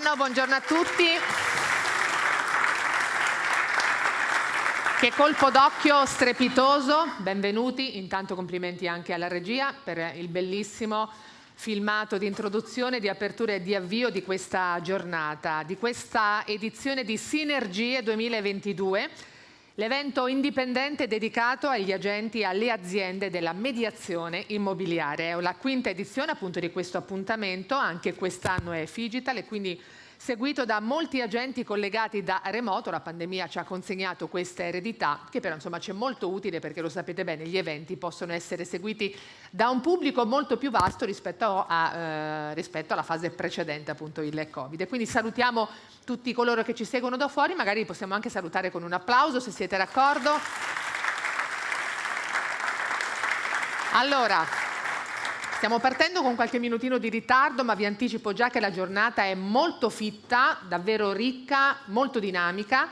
buongiorno, buongiorno a tutti. Che colpo d'occhio strepitoso, benvenuti, intanto complimenti anche alla regia per il bellissimo filmato di introduzione, di apertura e di avvio di questa giornata, di questa edizione di Sinergie 2022 L'evento indipendente dedicato agli agenti e alle aziende della mediazione immobiliare. È la quinta edizione appunto di questo appuntamento, anche quest'anno è Figital e quindi seguito da molti agenti collegati da remoto. La pandemia ci ha consegnato questa eredità che però insomma c'è molto utile perché lo sapete bene, gli eventi possono essere seguiti da un pubblico molto più vasto rispetto, a, eh, rispetto alla fase precedente appunto il Covid. Quindi salutiamo tutti coloro che ci seguono da fuori, magari possiamo anche salutare con un applauso se siete d'accordo. Allora, Stiamo partendo con qualche minutino di ritardo, ma vi anticipo già che la giornata è molto fitta, davvero ricca, molto dinamica.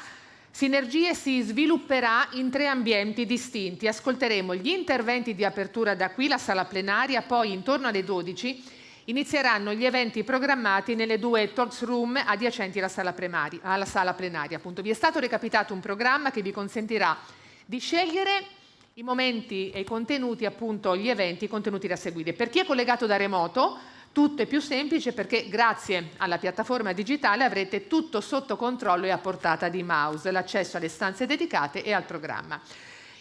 Sinergie si svilupperà in tre ambienti distinti. Ascolteremo gli interventi di apertura da qui, la sala plenaria, poi intorno alle 12 inizieranno gli eventi programmati nelle due talks room adiacenti alla sala, alla sala plenaria. Appunto. Vi è stato recapitato un programma che vi consentirà di scegliere i momenti e i contenuti, appunto gli eventi, i contenuti da seguire. Per chi è collegato da remoto, tutto è più semplice perché grazie alla piattaforma digitale avrete tutto sotto controllo e a portata di mouse, l'accesso alle stanze dedicate e al programma.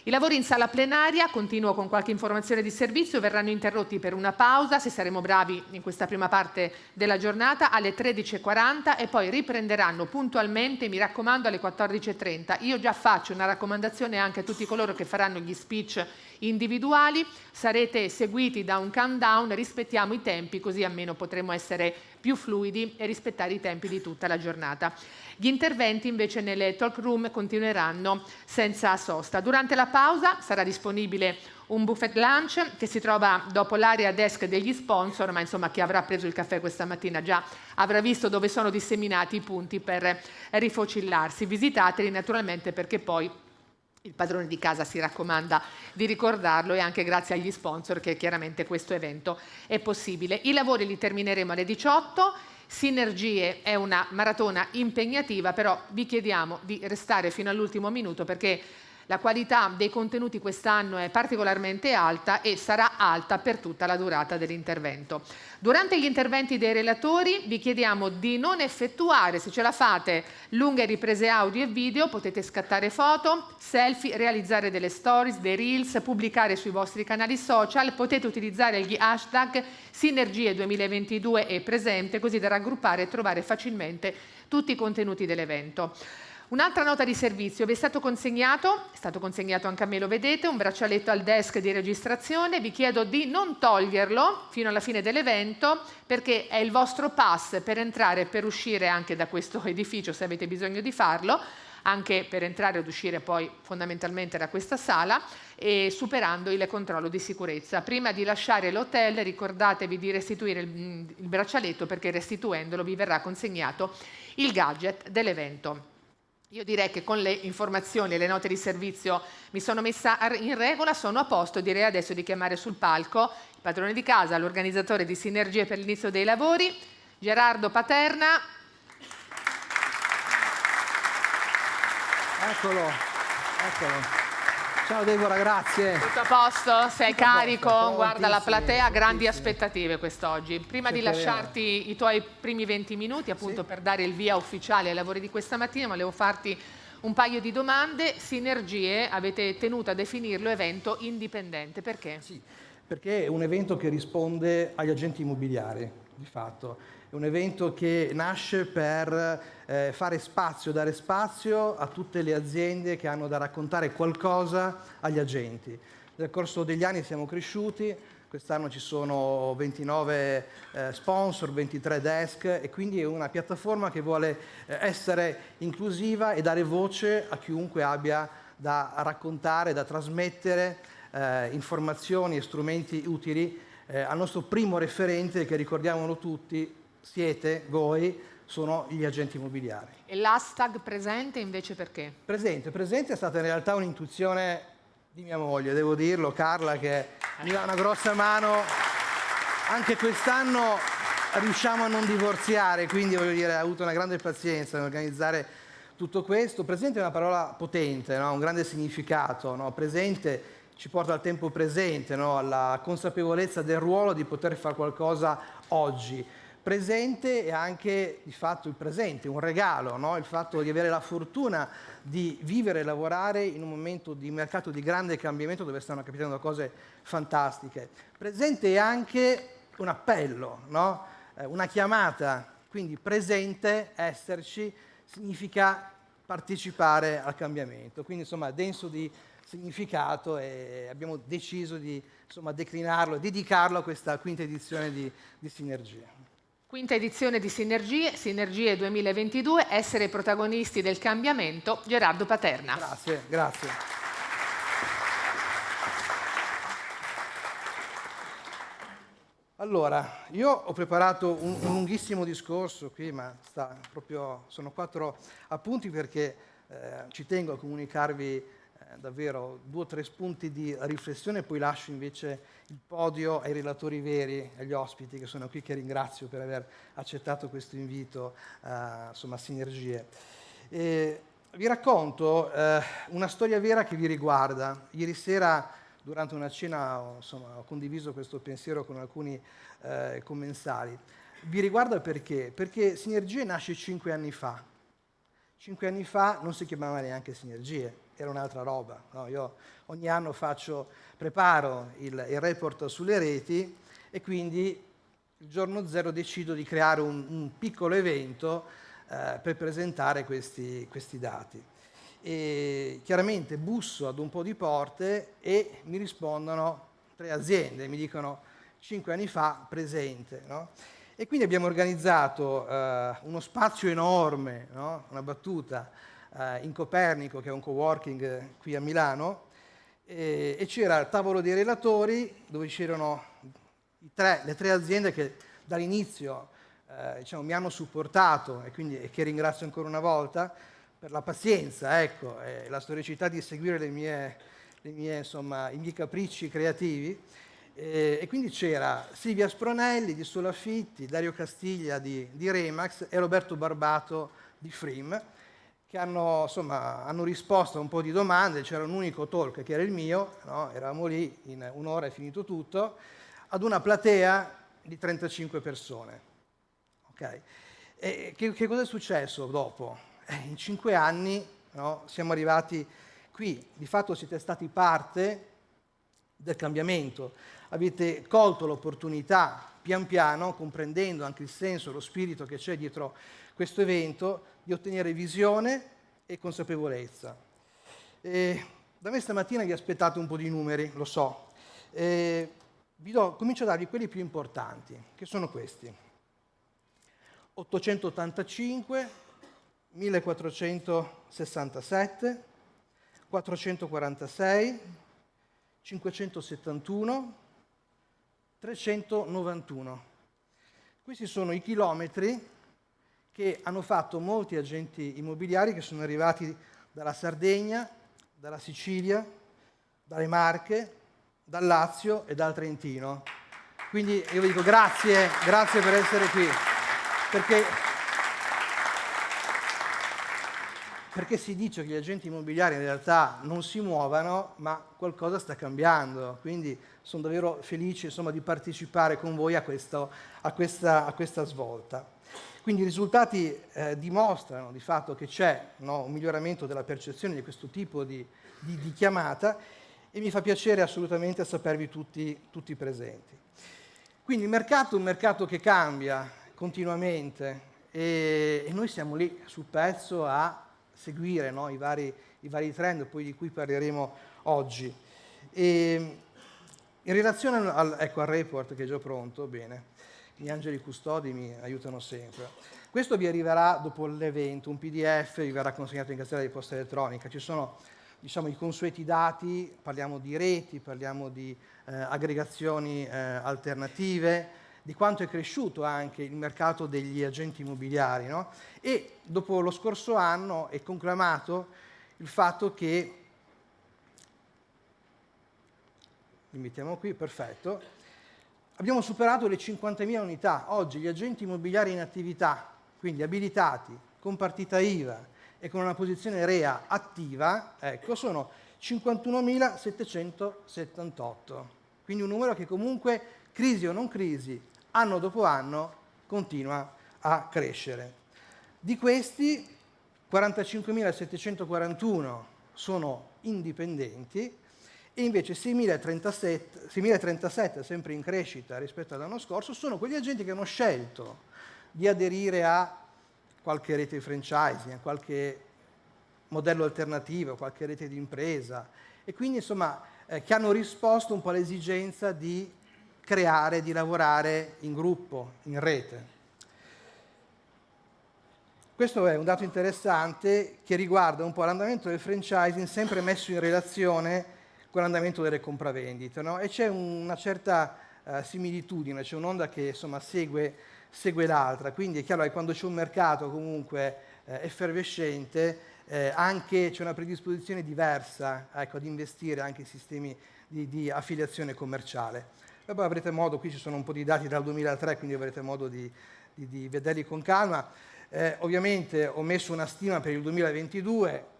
I lavori in sala plenaria, continuo con qualche informazione di servizio, verranno interrotti per una pausa, se saremo bravi in questa prima parte della giornata, alle 13.40 e poi riprenderanno puntualmente, mi raccomando, alle 14.30. Io già faccio una raccomandazione anche a tutti coloro che faranno gli speech individuali, sarete seguiti da un countdown, rispettiamo i tempi così almeno potremo essere più fluidi e rispettare i tempi di tutta la giornata. Gli interventi invece nelle talk room continueranno senza sosta. Durante la pausa sarà disponibile un buffet lunch che si trova dopo l'area desk degli sponsor, ma insomma chi avrà preso il caffè questa mattina già avrà visto dove sono disseminati i punti per rifocillarsi. Visitateli naturalmente perché poi il padrone di casa si raccomanda di ricordarlo e anche grazie agli sponsor che chiaramente questo evento è possibile. I lavori li termineremo alle 18. Sinergie è una maratona impegnativa, però vi chiediamo di restare fino all'ultimo minuto perché la qualità dei contenuti quest'anno è particolarmente alta e sarà alta per tutta la durata dell'intervento. Durante gli interventi dei relatori vi chiediamo di non effettuare, se ce la fate, lunghe riprese audio e video, potete scattare foto, selfie, realizzare delle stories, dei reels, pubblicare sui vostri canali social, potete utilizzare gli hashtag Sinergie 2022 e presente così da raggruppare e trovare facilmente tutti i contenuti dell'evento. Un'altra nota di servizio, vi è stato consegnato, è stato consegnato anche a me, lo vedete, un braccialetto al desk di registrazione, vi chiedo di non toglierlo fino alla fine dell'evento perché è il vostro pass per entrare e per uscire anche da questo edificio se avete bisogno di farlo, anche per entrare ed uscire poi fondamentalmente da questa sala e superando il controllo di sicurezza. Prima di lasciare l'hotel ricordatevi di restituire il, il braccialetto perché restituendolo vi verrà consegnato il gadget dell'evento. Io direi che con le informazioni e le note di servizio mi sono messa in regola, sono a posto, direi adesso di chiamare sul palco il padrone di casa, l'organizzatore di Sinergie per l'inizio dei lavori, Gerardo Paterna. Eccolo, eccolo. Ciao Deborah, grazie. Tutto a posto? Sei Tutto carico? Posto, Guarda la platea, grandi aspettative quest'oggi. Prima di lasciarti i tuoi primi 20 minuti appunto sì. per dare il via ufficiale ai lavori di questa mattina, volevo farti un paio di domande. Sinergie, avete tenuto a definirlo evento indipendente, perché? Sì, perché è un evento che risponde agli agenti immobiliari, di fatto un evento che nasce per eh, fare spazio, dare spazio a tutte le aziende che hanno da raccontare qualcosa agli agenti. Nel corso degli anni siamo cresciuti, quest'anno ci sono 29 eh, sponsor, 23 desk e quindi è una piattaforma che vuole eh, essere inclusiva e dare voce a chiunque abbia da raccontare, da trasmettere eh, informazioni e strumenti utili eh, al nostro primo referente che ricordiamolo tutti, siete voi, sono gli agenti immobiliari. E l'hashtag presente invece perché? Presente, presente è stata in realtà un'intuizione di mia moglie, devo dirlo, Carla, che mi dà una grossa mano. Anche quest'anno riusciamo a non divorziare, quindi voglio dire, ha avuto una grande pazienza nell'organizzare tutto questo. Presente è una parola potente, no? un grande significato, no? presente ci porta al tempo presente, no? alla consapevolezza del ruolo di poter fare qualcosa oggi. Presente è anche di fatto il presente, un regalo, no? il fatto di avere la fortuna di vivere e lavorare in un momento di mercato di grande cambiamento dove stanno capitando cose fantastiche. Presente è anche un appello, no? eh, una chiamata, quindi presente, esserci, significa partecipare al cambiamento. Quindi insomma denso di significato e abbiamo deciso di insomma, declinarlo, dedicarlo a questa quinta edizione di, di Sinergie. Quinta edizione di Sinergie, Sinergie 2022, essere protagonisti del cambiamento, Gerardo Paterna. Grazie, grazie. Allora, io ho preparato un, un lunghissimo discorso qui, ma proprio, sono quattro appunti perché eh, ci tengo a comunicarvi eh, davvero due o tre spunti di riflessione, poi lascio invece il podio ai relatori veri, agli ospiti che sono qui, che ringrazio per aver accettato questo invito eh, insomma, a Sinergie. E vi racconto eh, una storia vera che vi riguarda. Ieri sera, durante una cena, ho, insomma, ho condiviso questo pensiero con alcuni eh, commensali. Vi riguarda perché? Perché Sinergie nasce cinque anni fa. Cinque anni fa non si chiamava neanche Sinergie, era un'altra roba. No? Io ogni anno faccio, preparo il, il, report sulle reti e quindi il giorno zero decido di creare un, un piccolo evento eh, per presentare questi, questi dati. E chiaramente busso ad un po' di porte e mi rispondono tre aziende, mi dicono cinque anni fa presente. No? E quindi abbiamo organizzato eh, uno spazio enorme, no? una battuta, eh, in Copernico, che è un co-working eh, qui a Milano, e, e c'era il tavolo dei relatori dove c'erano le tre aziende che dall'inizio eh, diciamo, mi hanno supportato e, quindi, e che ringrazio ancora una volta per la pazienza ecco, e la storicità di seguire le mie, le mie, insomma, i miei capricci creativi. E, e quindi c'era Silvia Spronelli di Solafitti, Dario Castiglia di, di Remax e Roberto Barbato di Frim che hanno, insomma, hanno, risposto a un po' di domande, c'era un unico talk che era il mio, no? eravamo lì, in un'ora è finito tutto, ad una platea di 35 persone. Okay? E che, che cosa è successo dopo? Eh, in cinque anni no? siamo arrivati qui, di fatto siete stati parte del cambiamento, avete colto l'opportunità pian piano, comprendendo anche il senso, lo spirito che c'è dietro questo evento, di ottenere visione e consapevolezza. E da me stamattina vi aspettate un po' di numeri, lo so. E vi do, comincio a darvi quelli più importanti, che sono questi. 885, 1467, 446, 571, 391. Questi sono i chilometri che hanno fatto molti agenti immobiliari che sono arrivati dalla Sardegna, dalla Sicilia, dalle Marche, dal Lazio e dal Trentino. Quindi io vi dico grazie, grazie per essere qui, perché, perché si dice che gli agenti immobiliari in realtà non si muovano, ma qualcosa sta cambiando. Quindi sono davvero felice insomma, di partecipare con voi a, questo, a, questa, a questa svolta. Quindi i risultati eh, dimostrano di fatto che c'è no, un miglioramento della percezione di questo tipo di, di, di, chiamata e mi fa piacere assolutamente sapervi tutti, tutti presenti. Quindi il mercato è un mercato che cambia continuamente e, e noi siamo lì sul pezzo a seguire no, i, vari, i, vari, trend poi di cui parleremo oggi. E, in relazione al, ecco, al report che è già pronto, bene, gli angeli custodi mi aiutano sempre. Questo vi arriverà dopo l'evento, un PDF vi verrà consegnato in casella di posta elettronica. Ci sono diciamo, i consueti dati, parliamo di reti, parliamo di eh, aggregazioni eh, alternative, di quanto è cresciuto anche il mercato degli agenti immobiliari. No? E dopo lo scorso anno è conclamato il fatto che, li mettiamo qui, perfetto, abbiamo superato le 50.000 unità. Oggi gli agenti immobiliari in attività, quindi abilitati, con partita IVA e con una posizione REA attiva, ecco, sono 51.778. Quindi un numero che comunque, crisi o non crisi, anno dopo anno continua a crescere. Di questi 45.741 sono indipendenti e invece 6.037, sempre in crescita rispetto all'anno scorso, sono quegli agenti che hanno scelto di aderire a qualche rete di franchising, a qualche modello alternativo, qualche rete di impresa e quindi insomma eh, che hanno risposto un po' all'esigenza di creare, di lavorare in gruppo, in rete. Questo è un dato interessante che riguarda un po' l'andamento del franchising sempre messo in relazione con l'andamento delle compravendite. No? E c'è una certa uh, similitudine, c'è un'onda che insomma, segue, segue l'altra, quindi è chiaro che quando c'è un mercato comunque eh, effervescente eh, anche c'è una predisposizione diversa ecco, ad investire anche in sistemi di, di affiliazione commerciale. E poi avrete modo, qui ci sono un po' di dati dal 2003, quindi avrete modo di, di, di vederli con calma. Eh, ovviamente ho messo una stima per il 2022,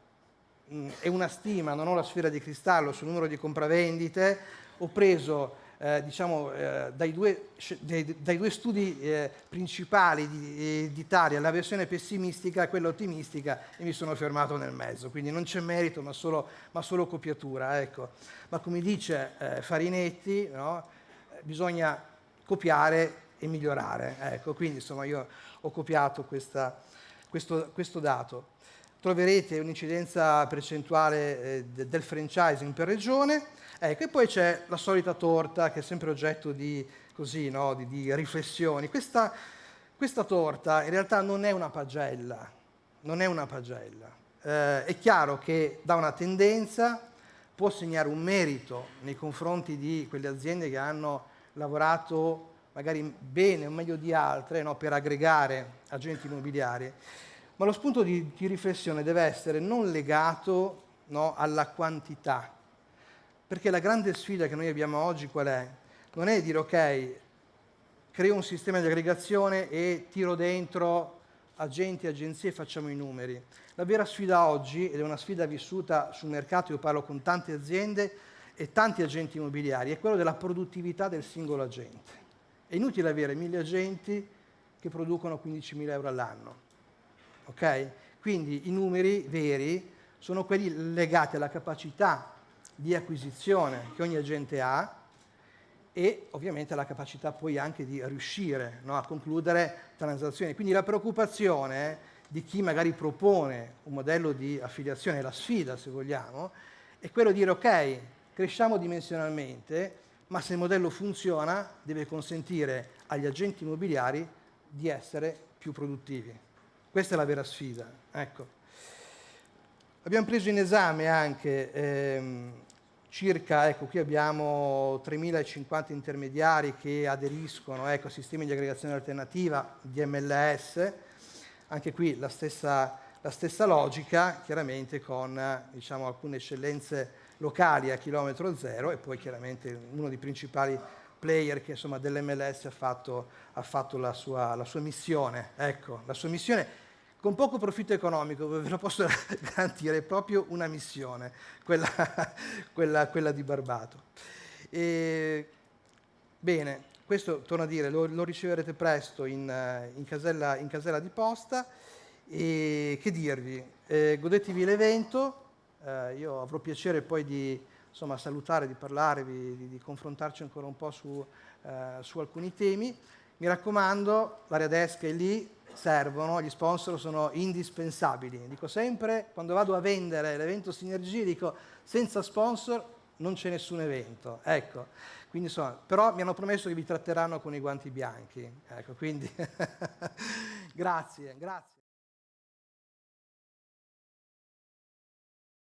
mh, è una stima, non ho la sfera di cristallo sul numero di compravendite, ho preso eh, diciamo, eh, dai, due, dai, due, studi eh, principali di, d'Italia, la versione pessimistica e quella ottimistica, e mi sono fermato nel mezzo, quindi non c'è merito ma solo, ma solo copiatura. Ecco. Ma come dice eh, Farinetti, no? bisogna copiare e migliorare. Ecco, quindi insomma io ho copiato questa, questo, questo, dato. Troverete un'incidenza percentuale eh, del franchising per regione, ecco, e poi c'è la solita torta che è sempre oggetto di, così, no, di, di riflessioni. Questa, questa, torta in realtà non è una pagella, non è una pagella. Eh, è chiaro che da una tendenza può segnare un merito nei confronti di quelle aziende che hanno lavorato magari bene o meglio di altre no, per aggregare agenti immobiliari, ma lo spunto di, di riflessione deve essere non legato no, alla quantità, perché la grande sfida che noi abbiamo oggi qual è? Non è dire ok, creo un sistema di aggregazione e tiro dentro agenti, agenzie e facciamo i numeri. La vera sfida oggi, ed è una sfida vissuta sul mercato, io parlo con tante aziende e tanti agenti immobiliari, è quello della produttività del singolo agente. È inutile avere mille agenti che producono 15.000 euro all'anno. Okay? Quindi i numeri veri sono quelli legati alla capacità di acquisizione che ogni agente ha e ovviamente alla capacità poi anche di riuscire no, a concludere transazioni. Quindi la preoccupazione di chi magari propone un modello di affiliazione, la sfida se vogliamo, è quello di dire ok, cresciamo dimensionalmente, ma se il modello funziona deve consentire agli agenti immobiliari di essere più produttivi. Questa è la vera sfida. Ecco. Abbiamo preso in esame anche ehm, circa, ecco qui abbiamo 3.050 intermediari che aderiscono ecco, a sistemi di aggregazione alternativa, di MLS, anche qui la stessa, la stessa logica, chiaramente con diciamo, alcune eccellenze locali a chilometro zero e poi chiaramente uno dei principali player che insomma dell'MLS ha fatto, ha fatto la, sua, la, sua, missione, ecco, la sua missione. Con poco profitto economico, ve lo posso garantire, è proprio una missione, quella, quella, quella di Barbato. E, bene, questo, torno a dire, lo, lo riceverete presto in, in, casella, in, casella, di posta. E che dirvi, eh, godetevi l'evento, eh, io avrò piacere poi di insomma, salutare, di parlarvi, di, di, confrontarci ancora un po' su, eh, su alcuni temi. Mi raccomando, l'area desk è lì, servono, gli sponsor sono indispensabili. Dico sempre, quando vado a vendere l'evento Sinergie, dico senza sponsor non c'è nessun evento. Ecco, quindi insomma, però mi hanno promesso che vi tratteranno con i guanti bianchi. Ecco, quindi grazie, grazie.